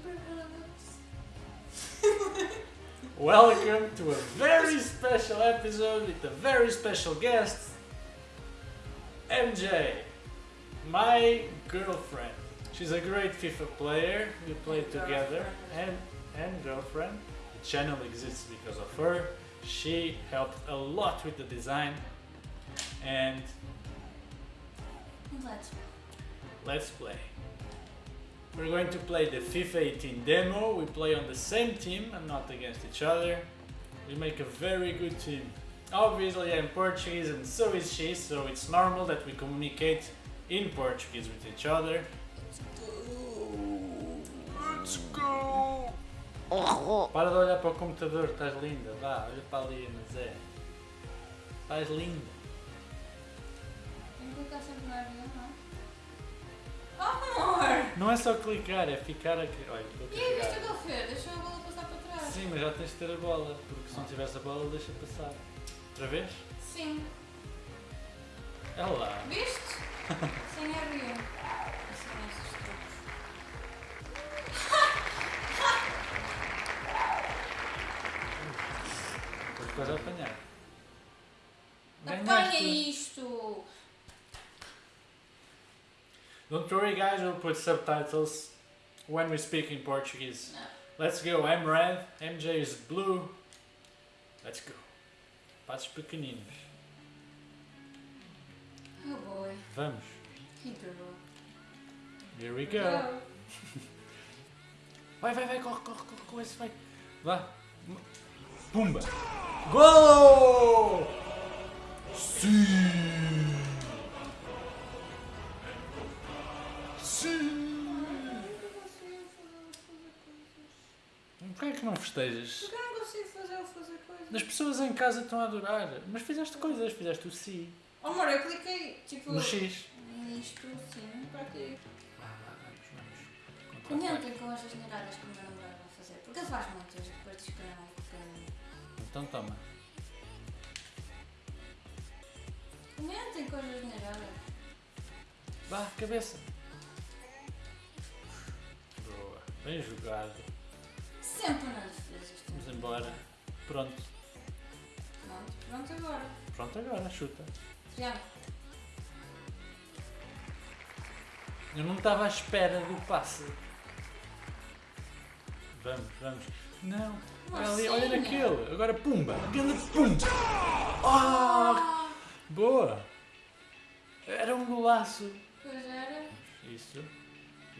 Welcome to a very special episode with a very special guest, MJ, my girlfriend. She's a great FIFA player. We play together, and and girlfriend. The channel exists because of her. She helped a lot with the design, and Let's let's play. We're going to play the FIFA 18 demo. We play on the same team and not against each other. We make a very good team. Obviously, I'm Portuguese and so is she, so it's normal that we communicate in Portuguese with each other. Let's go! Para de olhar para o computador, estás linda. Vá, olha para ali, Zé. Estás linda. Tem que clicar sempre no avião, não? Oh, amor! Não é só clicar, é ficar a. Olha, estou a E aí, viste o carregar. que ele fez? Deixou a bola passar para trás. Sim, mas já tens de ter a bola, porque se não tivesse a bola, deixa passar. Outra vez? Sim. É lá. Viste? Sem. Assim, esses truques. Depois quase a apanhar. Apanha isto! Don't worry, guys, we'll put subtitles when we speak in Portuguese. Não. Let's go. I'm red, MJ is blue. Let's go. Passos pequeninos. Oh boy. Vamos. Que girl. Here we go. Vai, vai, vai, corre, corre, corre, corre, esse vai. Vá. Pumba. Gol! Sim! Que não festejas? Porque eu não consigo fazer ou fazer coisas. As pessoas em casa estão a adorar. Mas fizeste coisas, fizeste o si. Oh, amor, eu cliquei tipo. No X. Nisto, sim, para. Vá, vá, vamos, vamos. Comentem com as asneiradas que o meu namorado vai fazer. Porque ele faz muitas depois que eu não fico. Então toma. Comentem com as asneiradas. Vá, cabeça. Boa. Bem jogado. Sempre. Vamos embora. Pronto. Pronto, pronto agora. Pronto agora, chuta. Triângulo. Eu não estava à espera do passe. Vamos, vamos. Não. Olha ali, olha naquele. Agora pumba. Grande pumba. Oh, boa. Era um golaço. pois era. Isso.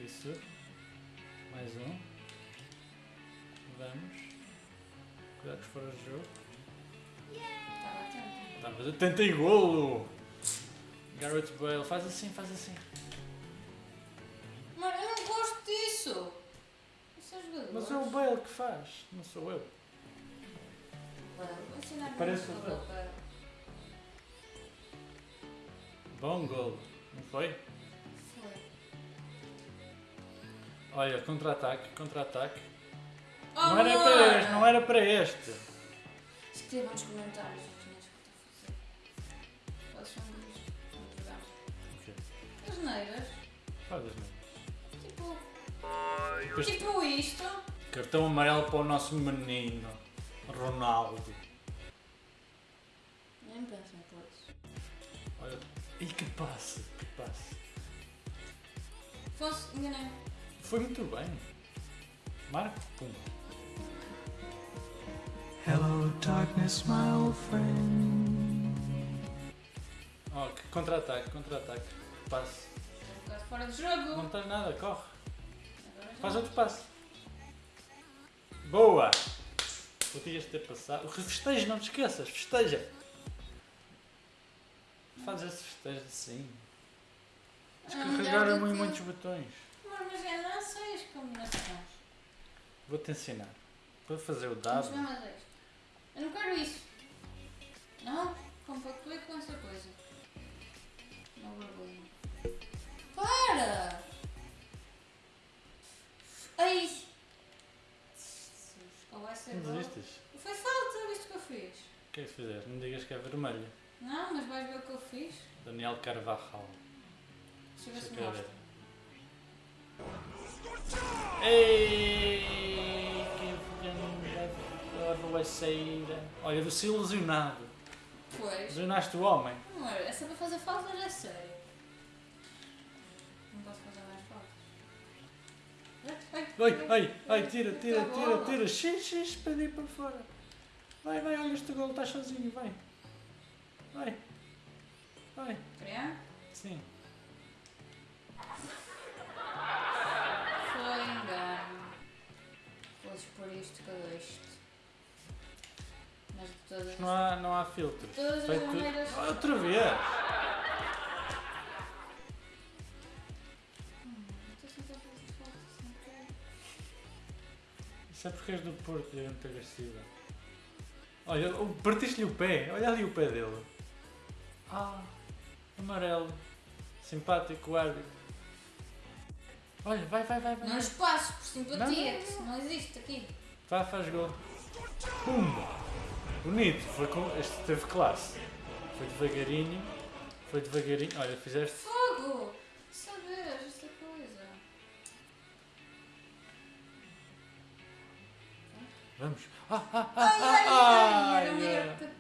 Isso. Mais um. Vamos. Cuidado que fora de jogo. Estava atento. Tá, mas eu tentei golo. Garrett Bale. Faz assim, faz assim. Mano, eu não gosto disso. Mas é o Bale que faz. Não sou eu. Parece o para- Bom golo. Não foi? Foi. Olha, contra-ataque, contra-ataque. Oh, não era para este, não era para este. Escrevam nos comentários. Quais são jogar? Ok. As neiras. Faz as mãos. Tipo. Tipo isto. Cartão amarelo para o nosso menino. Ronaldo. Nem penso em isso. Olha. E que passe, que passe. Fosse, enganei. Foi muito bem. Marco, pum. Hello, darkness, my old friend. Que contra-ataque, contra-ataque. Passe. Bocado fora de jogo. Não estás nada, corre. Faz outro passe. Boa! Podias ter passado. Festeja, não te esqueças, festeja! Faz esse festejo assim. Ah, já Descarregaram vi em que- muitos botões. Mas eu não sei as combinações. Vou-te ensinar. Para fazer o Vamos dado. Eu não quero isso. Não? Compactuei com essa coisa. Não vergonha. Para! Ai! Jesus, Qual vai ser desistes? Foi falta, viste o que eu fiz? O que é que fizeste? Não digas que é vermelho. Não, mas vais ver o que eu fiz? Daniel Carvajal. Deixa eu ver se mostra. Ei, vai sair. Olha, do se ilusionado. Pois. Ilusionaste o homem. Amor, essa para fazer faltas é sério. Não posso fazer mais faltas. Ai, ai, ai, tira, tira, Tá tira, bom. tira. Xix, xix, para ir para fora. Vai, vai, olha este gol, estás sozinho, vai. Vai. Vai, Criar? sim. Foi engano. Podes pôr isto que eu deste. Todas, Não há, não há filtro. todas as maneiras. Outra vez. Hum. Isso é porque és do Porto e é muito agressiva. Olha, partiste-lhe o pé. Olha ali o pé dele. Ah, amarelo. Simpático árbitro. Olha, vai, vai, vai, vai. Não espaço, por simpatia, Não, que isso não existe aqui. Vai, faz gol. Pumba! Bonito, foi com... este teve classe. Foi devagarinho. Foi devagarinho. Olha, fizeste. Fogo! Sabes esta coisa. Vamos. Ah, ah, ah, Ai, ah, ai, ai, ah.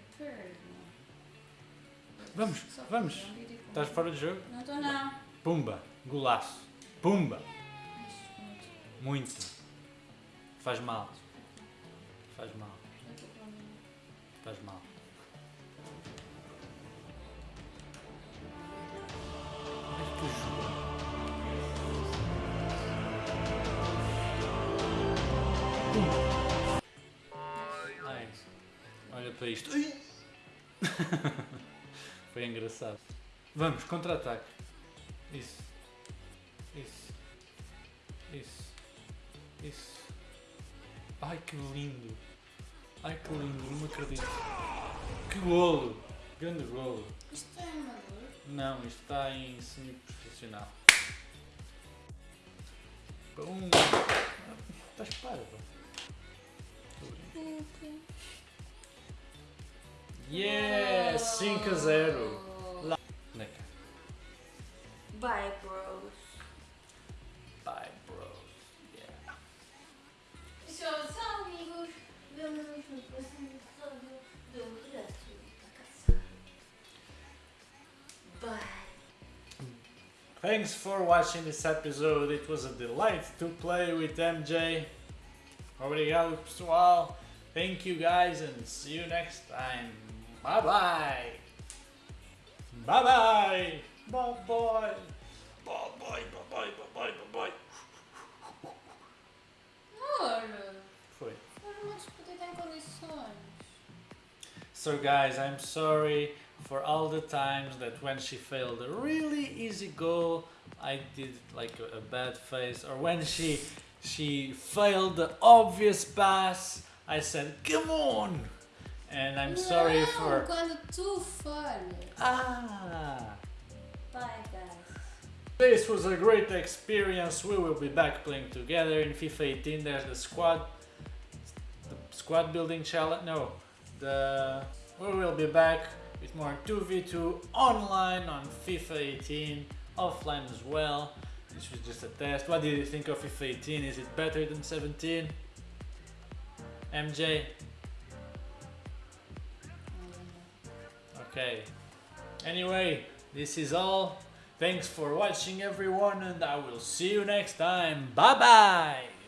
Vamos, Só vamos. com- Estás fora do jogo? Não estou não. Pumba! Golaço! Pumba! Muito. Faz mal. Faz mal. Faz mal. Ai, olha para isto. Foi engraçado. Vamos, contra-ataque. Isso. Isso. Isso. Isso. Ai, que lindo. Ai, que lindo, não me acredito. Que golo. Grande golo. Isto é amador? Não, isto está em semi-profissional. Pum. Estás parvo. Yeah! 5 a 0. Lá. Na cara. Bye, bros. Bye, bros. Yeah. Tchau, amigos. Bye. Thanks for watching this episode. It was a delight to play with MJ. Obrigado, pessoal. Thank you guys and see you next time. Bye bye. Bye bye. Bye bye. Bye bye. Bye bye. Bye bye. Bye bye. So guys, I'm sorry for all the times that when she failed a really easy goal, I did like a, a bad face, or when she she failed the obvious pass, I said, "Come on!" And I'm sorry for quando tu falhas. ah. Bye, guys. This was a great experience. We will be back playing together in FIFA 18. There's the squad, the squad building challenge. No, the uh, we will be back with more 2v2 online on FIFA 18, offline as well. This was just a test. What do you think of FIFA 18? Is it better than 17? MJ? Okay. Anyway, this is all. Thanks for watching everyone and I will see you next time. Bye bye!